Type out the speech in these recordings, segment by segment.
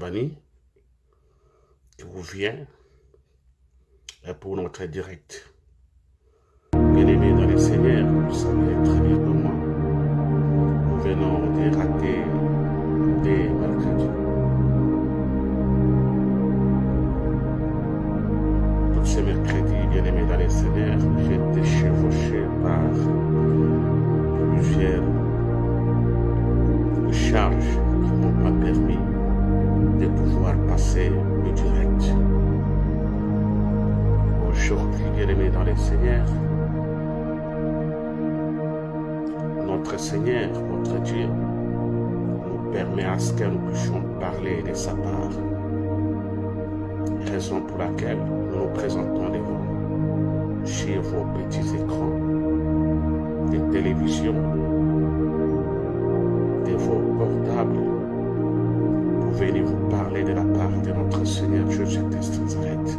Qui vous vient pour notre direct. Bien-aimés dans les Seigneurs, vous savez très bien comme moi, nous venons de rater des Seigneur, notre Dieu, nous permet à ce que nous puissions parler de sa part. Raison pour laquelle nous nous présentons devant chez vos petits écrans de télévision, de vos portables pour venir vous parler de la part de notre Seigneur Jésus-Christ Nazareth.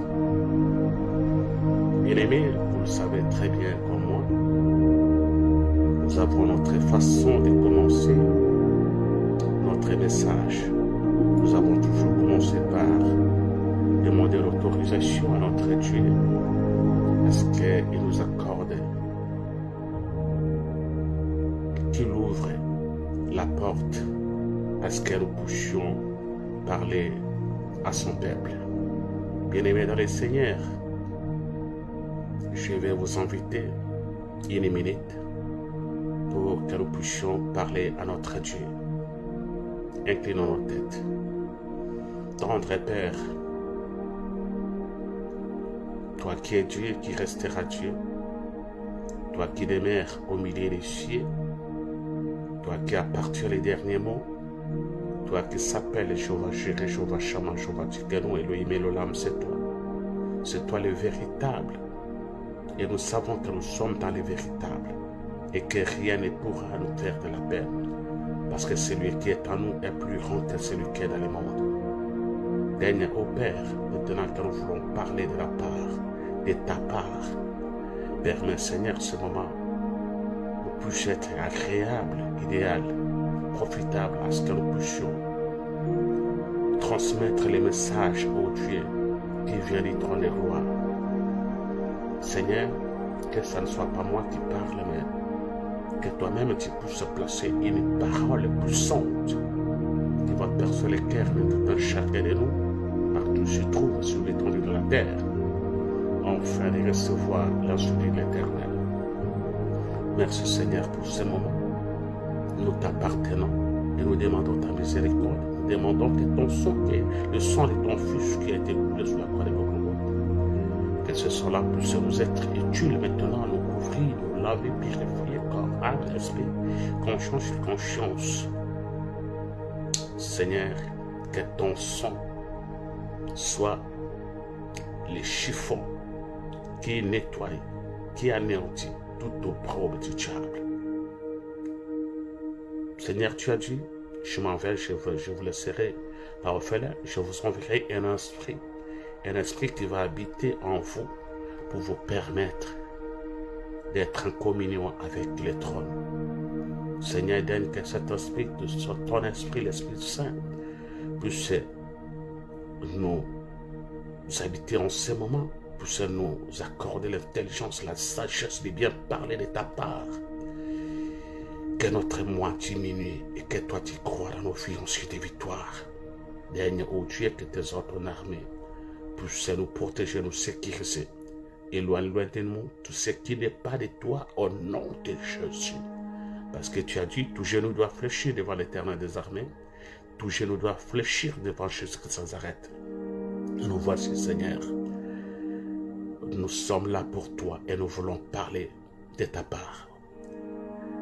Bien-aimés, vous le savez très bien nous avons notre façon de commencer notre message. Nous avons toujours commencé par demander l'autorisation à notre Dieu. Est-ce qu'il nous accorde qu'il ouvre la porte? À ce que nous puissions parler à son peuple? Bien-aimés dans le Seigneur, je vais vous inviter une minute pour que nous puissions parler à notre Dieu. Inclinons nos têtes. Tendre Père, toi qui es Dieu, qui restera Dieu, toi qui demeures au milieu des cieux, toi qui appartiens les derniers mots, toi qui s'appelles Jéhovah Jireh, Jéhovah Shammah, Jéhovah Elohim Elolam, c'est toi. C'est toi le véritable. Et nous savons que nous sommes dans le véritable et que rien ne pourra nous faire de la peine. Parce que celui qui est en nous est plus grand que celui qui est dans le monde. Daigne, ô Père, maintenant que nous voulons parler de la part, de ta part, permets, Seigneur, ce moment puisse être agréable, idéal, profitable à ce que nous puissions transmettre les messages au Dieu qui vient du trône des. Seigneur, que ça ne soit pas moi qui parle, mais que toi-même tu puisses placer une parole puissante qui va percer les cœurs de tout un chacun de nous, partout se trouve sur l'étendue de la terre, afin de recevoir l'insulte de l'éternel. Merci Seigneur pour ce moment. Nous t'appartenons et nous demandons ta miséricorde. Nous demandons que ton sang, le sang de ton Fils qui a été coulé sur la croix de Golgotha, que ce sang-là puisse nous être utile maintenant, nous couvrir, laver, corps, âme, esprit, conscience et conscience. Seigneur, que ton sang soit les chiffons qui nettoient, qui anéantit tout opprobre du diable. Seigneur, tu as dit, je m'en vais, je vous, je vous laisserai par orphelin, je vous enverrai un esprit, un esprit qui va habiter en vous pour vous permettre d'être en communion avec le trône. Seigneur, donne que cet esprit, ton esprit, l'Esprit Saint, puisse nous habiter en ce moment puisse nous accorder l'intelligence, la sagesse de bien parler de ta part. Que notre moi diminue et que toi tu crois dans nos vies ensuite des victoires. Daigne, Dieu, que tes ordres armés puissent nous protéger, nous sécuriser éloigne-toi de nous tout ce qui n'est pas de toi au nom de Jésus. Parce que tu as dit, tout genou doit fléchir devant l'éternel des armées, tout genou doit fléchir devant Jésus sans arrêt. Nous voici, Seigneur. Nous sommes là pour toi et nous voulons parler de ta part.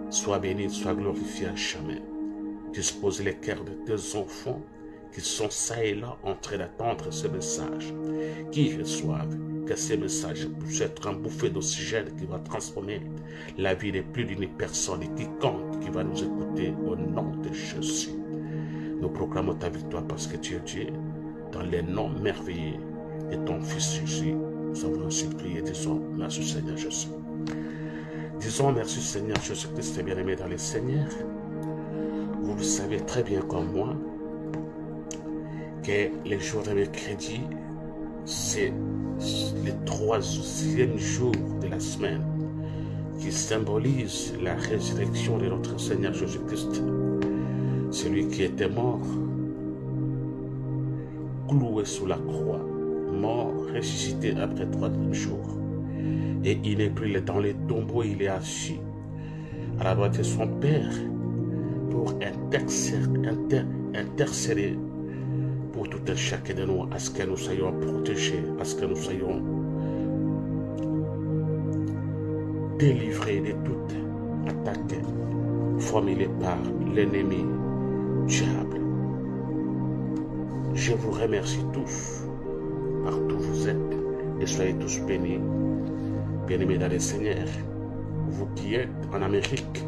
Sois béni, sois glorifié à jamais. Dispose les cœurs de tes enfants qui sont ça et là en train d'attendre ce message, qui reçoivent que ce message puisse être un bouffée d'oxygène qui va transformer la vie de plus d'une personne et quiconque qui va nous écouter au nom de Jésus. Nous proclamons ta victoire parce que tu es Dieu dans les noms merveilleux de ton Fils Jésus. Nous avons ainsi prié, disons merci Seigneur Jésus. Disons merci Seigneur Jésus-Christ, bien-aimé dans les Seigneurs. Vous le savez très bien comme moi que les jours de mercredi, c'est le troisième jour de la semaine qui symbolise la résurrection de notre Seigneur Jésus-Christ. Celui qui était mort, cloué sous la croix, mort, ressuscité après trois jours. Et il n'est plus dans les tombeaux, il est assis à la droite de son Père pour intercéder pour tout un chacun de nous, à ce que nous soyons protégés, à ce que nous soyons délivrés de toute attaque formulée par l'ennemi diable. Je vous remercie tous, partout où vous êtes, et soyez tous bénis, bien-aimés dans le Seigneur. Vous qui êtes en Amérique,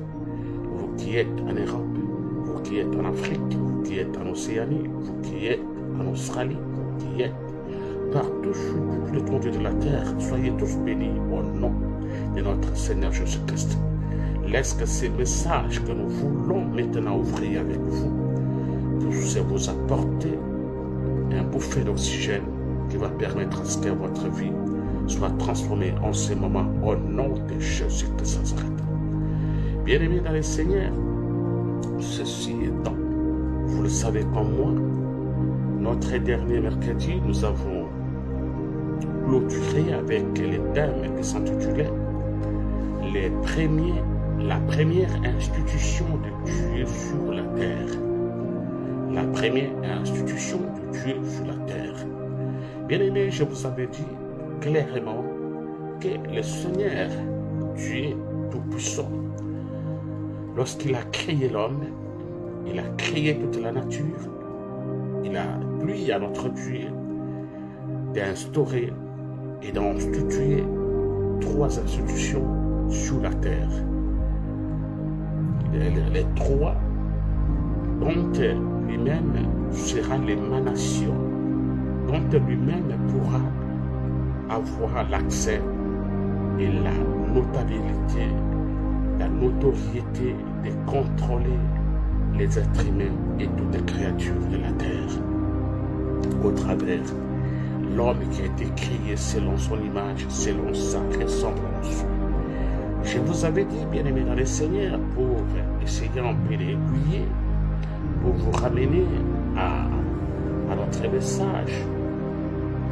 vous qui êtes en Europe, vous qui êtes en Afrique, vous qui êtes en Océanie, vous qui êtes en Australie, qui êtes partout sur l'étendue de la terre, soyez tous bénis au nom de notre Seigneur Jésus-Christ. Laisse que ces messages que nous voulons maintenant ouvrir avec vous puissent vous apporter un bouffée d'oxygène qui va permettre à ce que votre vie soit transformée en ce moment au nom de Jésus Nazareth. Bien-aimés dans le Seigneur, ceci étant, vous le savez comme moi, notre dernier mercredi, nous avons clôturé avec les thèmes qui s'intitulaient les premiers, la première institution de Dieu sur la terre. La première institution de Dieu sur la terre. Bien aimé, je vous avais dit clairement que le Seigneur, Dieu Tout-Puissant, lorsqu'il a créé l'homme, il a créé toute la nature, il a plu à notre Dieu d'instaurer et d'instituer trois institutions sur la terre. Les, trois dont lui-même sera l'émanation, dont lui-même pourra avoir l'accès et la notabilité, la notoriété de contrôler les êtres humains et toutes les créatures de la terre au travers l'homme qui a été créé selon son image, selon sa ressemblance. Je vous avais dit, bien aimé dans le Seigneur, pour essayer un peu pour vous ramener à, notre message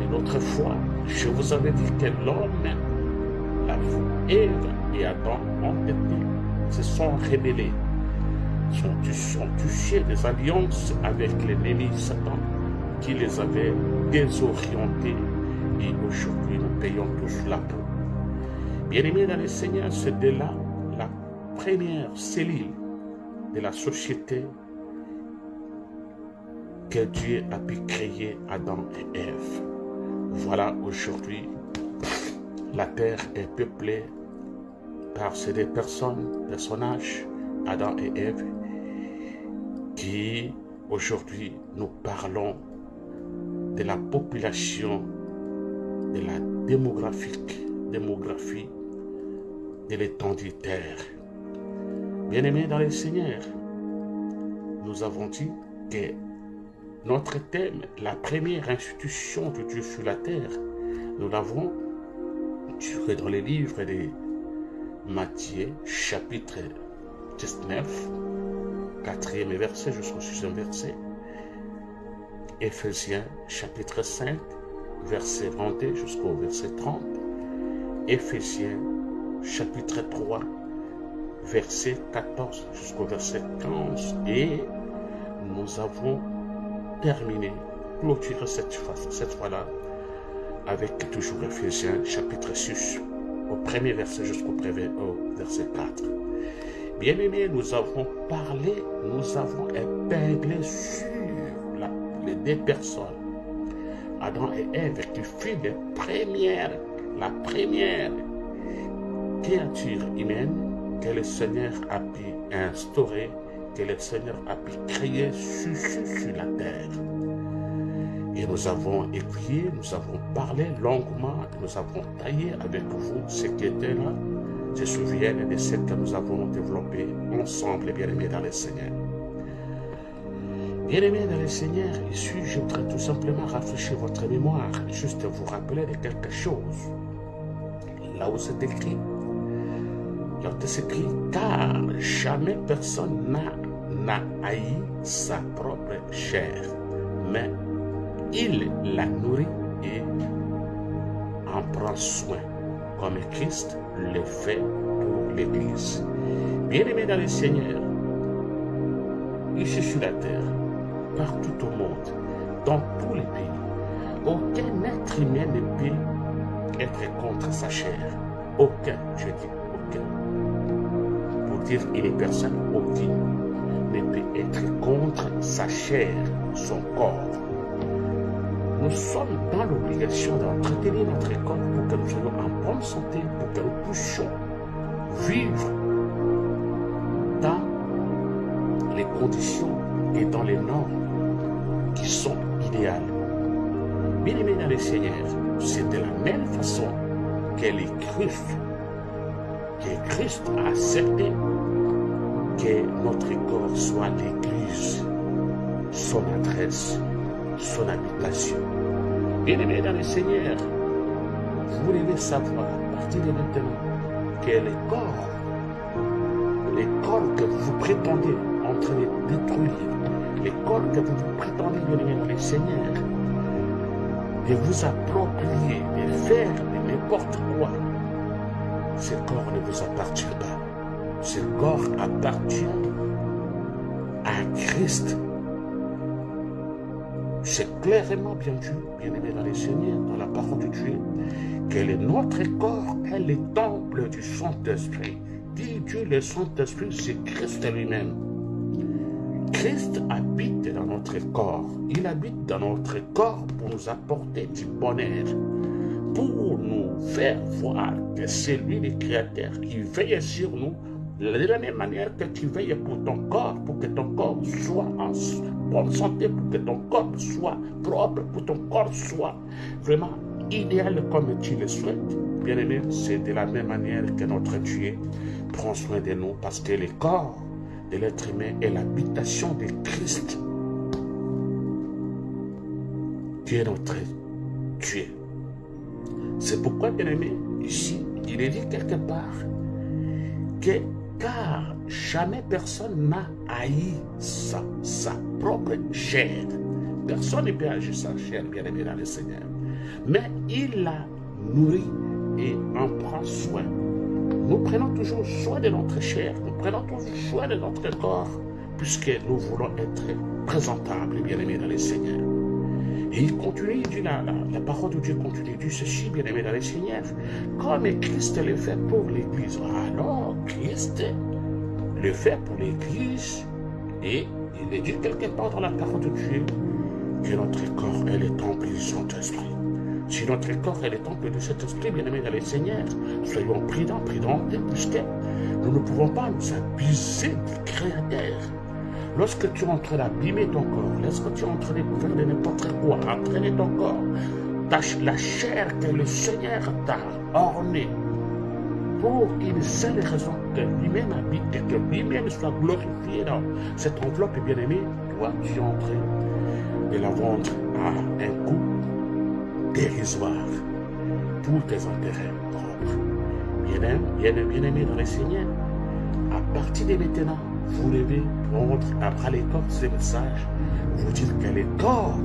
de l'autre fois. Je vous avais dit que l'homme, la Ève et Adam ont été, se sont rebellés, sont, sont touchés des alliances avec l'ennemi Satan qui les avait désorientés et aujourd'hui nous payons tous la peau. Bien-aimés dans le Seigneur, c'est de là la première cellule de la société que Dieu a pu créer Adam et Ève. Voilà aujourd'hui, la terre est peuplée par ces deux personnes, personnages, Adam et Ève, qui aujourd'hui nous parlons de la population, de la démographique, démographie de l'étendue terre. Bien-aimés dans le Seigneur, nous avons dit que notre thème, la première institution de Dieu sur la terre, nous l'avons tiré dans les livres de Matthieu, chapitre 19, quatrième verset jusqu'au sixième verset. Éphésiens chapitre 5, verset 22 jusqu'au verset 30. Éphésiens chapitre 3, verset 14 jusqu'au verset 15. Et nous avons terminé, clôturé cette fois cette fois-là avec toujours Éphésiens chapitre 6, au premier verset jusqu'au verset 4. Bien-aimés, nous avons parlé, nous avons épinglé sur deux personnes, Adam et Ève, qui furent les premières, la première créature humaine que le Seigneur a pu instaurer, que le Seigneur a pu créer sur, la terre. Et nous avons écrit, nous avons parlé longuement, nous avons taillé avec vous ce qui était là, se souviennent de ce que nous avons développé ensemble, bien-aimés dans le Seigneur. Bien-aimés dans le Seigneur, ici, je voudrais tout simplement rafraîchir votre mémoire, juste vous rappeler de quelque chose. Là où c'est écrit, là c'est écrit, car jamais personne n'a haï sa propre chair, mais il la nourrit et en prend soin, comme Christ le fait pour l'Église. Bien-aimés dans le Seigneur, ici sur la terre, partout au monde, dans tous les pays, aucun être humain ne peut être contre sa chair. Aucun, je dis aucun. Pour dire une personne, aucune ne peut être contre sa chair, son corps. Nous sommes dans l'obligation d'entretenir notre corps pour que nous soyons en bonne santé, pour que nous puissions vivre dans les conditions et dans les normes qui sont idéales. Bien aimés dans le Seigneur, c'est de la même façon que les Christ, que Christ a accepté que notre corps soit l'Église, son adresse, son habitation. Bien-aimés dans le Seigneur, vous devez savoir à partir de maintenant que les corps, les corps que vous prétendez en train de détruire, corps que vous prétendez le Seigneur, de vous approprier, de faire de n'importe quoi, ce corps ne vous appartient pas. Ce corps appartient à Christ. C'est clairement bien dit, bien aimé dans les Seigneurs, dans la parole de Dieu, que notre corps est le temple du Saint-Esprit. Dit Dieu, le Saint-Esprit, c'est Christ lui-même. Christ habite dans notre corps. Il habite dans notre corps pour nous apporter du bonheur, pour nous faire voir que c'est lui le Créateur qui veille sur nous de la même manière que tu veilles pour ton corps, pour que ton corps soit en bonne santé, pour que ton corps soit propre, pour que ton corps soit vraiment idéal comme tu le souhaites. Bien aimé, c'est de la même manière que notre Dieu prend soin de nous parce que le corps de l'être humain est l'habitation de Christ. Tu es notre Dieu. C'est pourquoi, bien aimé, ici, il est dit quelque part que car jamais personne n'a haï sa, propre chair. Personne ne peut haïr sa chair, bien aimé dans le Seigneur. Mais il la nourrit et en prend soin. Nous prenons toujours soin de notre chair, nous prenons toujours soin de notre corps, puisque nous voulons être présentables, bien aimés dans le Seigneur. Et il continue, la, parole de Dieu continue, il dit ceci, bien aimé dans le Seigneur, comme Christ le fait pour l'Église. Alors, Christ le fait pour l'Église, et il est dit quelque part dans la parole de Dieu, que notre corps est le temple du Saint-Esprit. Si notre corps est le temple de cet esprit, bien aimé dans le Seigneur, soyons prudents, prudents, puisque nous ne pouvons pas nous abuser du Créateur. Lorsque tu es en train d'abîmer ton corps, lorsque tu es en train de faire de n'importe quoi, entraîner ton corps, la chair que le Seigneur t'a ornée pour une seule raison, que lui-même habite que lui-même soit glorifié dans cette enveloppe bien-aimée, toi, tu es en de la vendre à un pour tes intérêts propres. Bien-aimé, bien, bien dans le Seigneur, à partir de maintenant, vous devez prendre à bras les corps ce message, vous dire que les corps,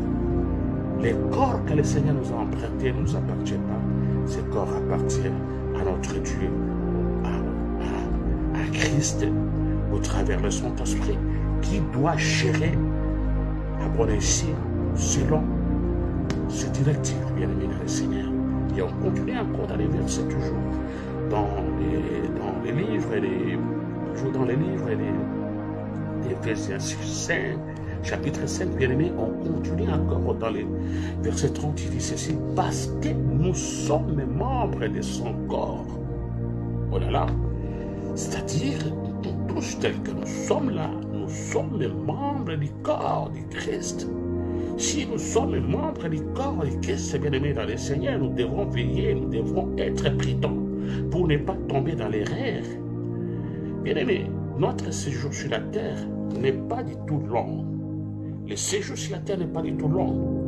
les corps que le Seigneur nous a empruntés ne nous appartiennent pas. Ces corps appartiennent à notre Dieu, à, Christ, au travers le Saint-Esprit, qui doit gérer à bon escient selon ses directives, bien aimé dans le Seigneur. Et on continue encore dans les versets toujours, dans les, dans les livres, et toujours dans les livres et les, versets 5, chapitre 5, bien aimé, on continue encore dans les versets 30, il dit ceci, parce que nous sommes membres de son corps. Oh là là, c'est-à-dire, nous tous tels que nous sommes là, nous sommes les membres du corps du Christ. Si nous sommes membres du corps du Christ, bien aimé dans le Seigneur, nous devons veiller, nous devons être prudents pour ne pas tomber dans l'erreur. Bien aimé, notre séjour sur la terre n'est pas du tout long. Le séjour sur la terre n'est pas du tout long.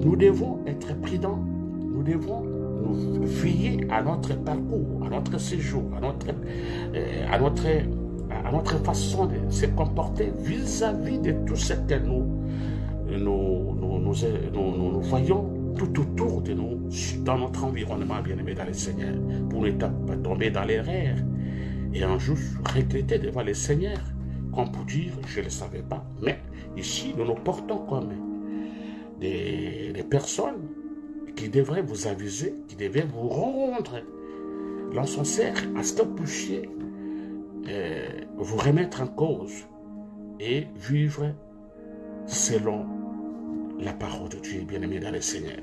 Nous devons être prudents. Nous devons nous veiller à notre parcours, à notre séjour, à notre, euh, à notre, à notre façon de se comporter vis-à-vis de tout ce que nous, nous, nous, nous, voyons tout autour de nous, dans notre environnement, bien-aimé dans le Seigneur, pour ne pas tomber dans l'erreur. Et un jour regretter devant le Seigneur, comme pour dire, je ne le savais pas, mais Ici, nous nous portons comme des, personnes qui devraient vous aviser, qui devraient vous rendre l'encenseur à ce que euh, vous remettre en cause et vivre selon la parole de Dieu, bien-aimé dans le Seigneur.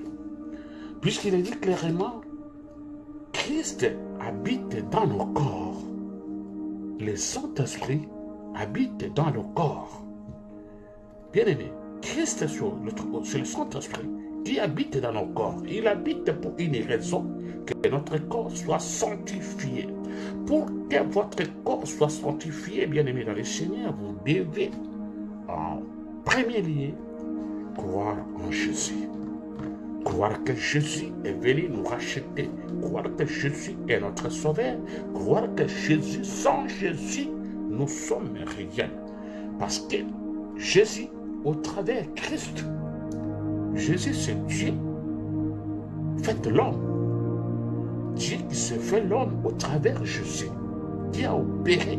Puisqu'il est dit clairement, Christ habite dans nos corps. Le Saint-Esprit habite dans nos corps. Bien-aimé, Christ sur le, Saint-Esprit qui habite dans nos corps. Il habite pour une raison, que notre corps soit sanctifié. Pour que votre corps soit sanctifié, bien-aimé dans le Seigneur, vous devez, en premier lieu, croire en Jésus. Croire que Jésus est venu nous racheter. Croire que Jésus est notre sauveur. Croire que Jésus, sans Jésus, nous sommes rien. Parce que Jésus au travers Christ. Jésus, c'est Dieu. Faites l'homme. Dieu qui s'est fait l'homme au travers Jésus, qui a opéré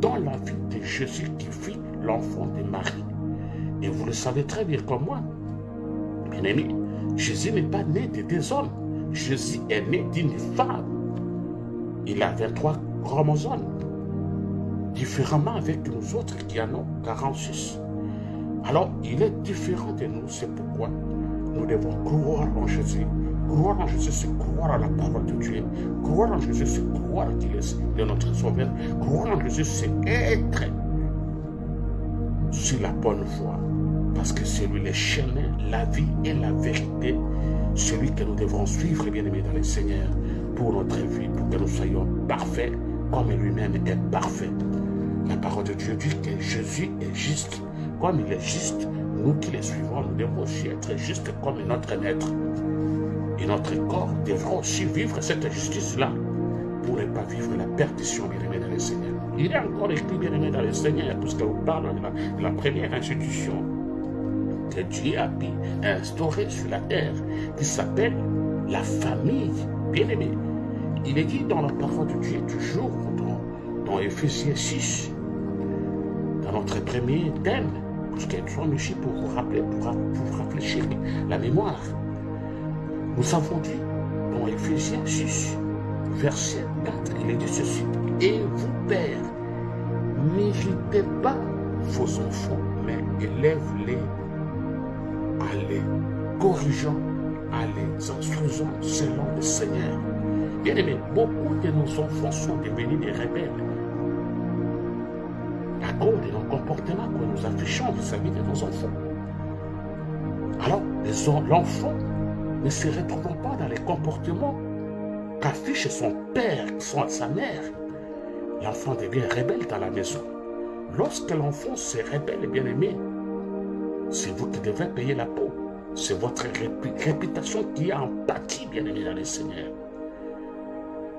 dans la vie de Jésus qui fit l'enfant de Marie. Et vous le savez très bien comme moi. Bien aimé, Jésus n'est pas né de deux hommes. Jésus est né d'une femme. Il a 23 chromosomes, différemment avec nous autres qui en ont 46. Alors, il est différent de nous, c'est pourquoi nous devons croire en Jésus. Croire en Jésus, c'est croire à la parole de Dieu. Croire en Jésus, c'est croire qu'il est notre sauveur. Croire en Jésus, c'est être sur la bonne voie. Parce que c'est lui le chemin, la vie et la vérité. Celui que nous devons suivre, bien aimé dans le Seigneur, pour notre vie, pour que nous soyons parfaits comme lui-même est parfait. La parole de Dieu dit que Jésus est juste comme il est juste, nous qui le suivons, nous devons aussi être justes comme notre maître. Et notre corps devra aussi vivre cette justice-là pour ne pas vivre la perdition, bien-aimé dans le Seigneur. Il est encore écrit, bien-aimé dans le Seigneur, puisque vous parle de la, première institution que Dieu a pu instaurer sur la terre, qui s'appelle la famille, bien-aimé. Il est dit dans la parole de Dieu, toujours dans, dans Ephésiens 6, dans notre premier thème, puisqu'elles sont ici pour vous rappeler, pour, vous réfléchir la mémoire. Nous avons dit dans Ephésiens 6, verset 4, il est dit ceci. Et vous, pères, n'hésitez pas vos enfants, mais élève-les à les corrigeant, à les instruisant selon le Seigneur. Bien aimé, beaucoup de nos enfants sont devenus des rebelles de nos comportements que nous affichons vis-à-vis de nos enfants. Alors, l'enfant ne se retrouve pas dans les comportements qu'affiche son père, son, sa mère. L'enfant devient rebelle dans la maison. Lorsque l'enfant se rebelle, bien aimé, c'est vous qui devez payer la peau. C'est votre réputation qui a empathie, bien aimé, dans le Seigneur.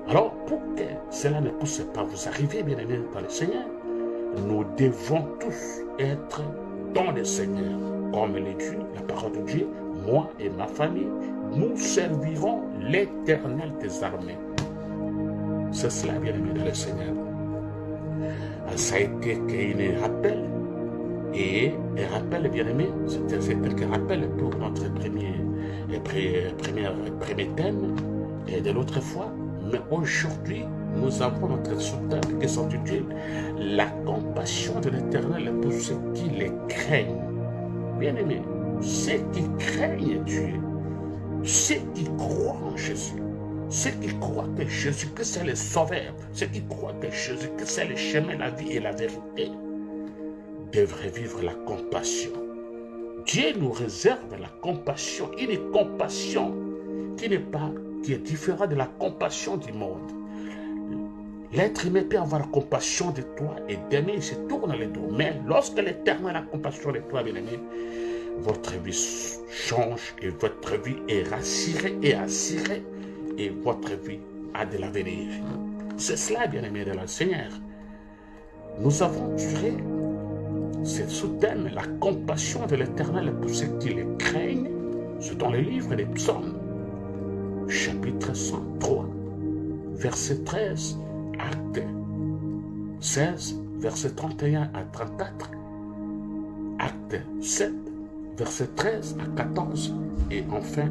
Alors, pour que cela ne puisse pas vous arriver, bien aimé, dans le Seigneur, nous devons tous être dans le Seigneur. Comme le dit la parole de Dieu, moi et ma famille, nous servirons l'éternel des armées. C'est cela, bien-aimé de le Seigneur. Ça a été un rappel. Et un rappel, bien-aimé, c'était un rappel pour notre premier, premier, premier thème de l'autre fois. Mais aujourd'hui, nous avons notre sous-thème qui s'intitule La compassion de l'éternel pour ceux qui les craignent. Bien-aimé, ceux qui craignent Dieu, ceux qui croient en Jésus, ceux qui croient que Jésus, que c'est le sauveur, ceux qui croient que Jésus, que c'est le chemin, la vie et la vérité, devraient vivre la compassion. Dieu nous réserve la compassion, une compassion qui n'est pas, qui est différente de la compassion du monde. L'être humain peut avoir compassion de toi et d'aimer, il se tourne le dos. Mais lorsque l'Éternel a compassion de toi, bien aimé, votre vie change et votre vie est rassurée et assurée et votre vie a de l'avenir. C'est cela, bien-aimé de la Seigneur. Nous avons tiré ce sous-thème, la compassion de l'Éternel pour ceux qui le craignent, c'est dans le livre des psaumes, chapitre 103, verset 13, acte 16, verset 31 à 34, acte 7, verset 13 à 14, et enfin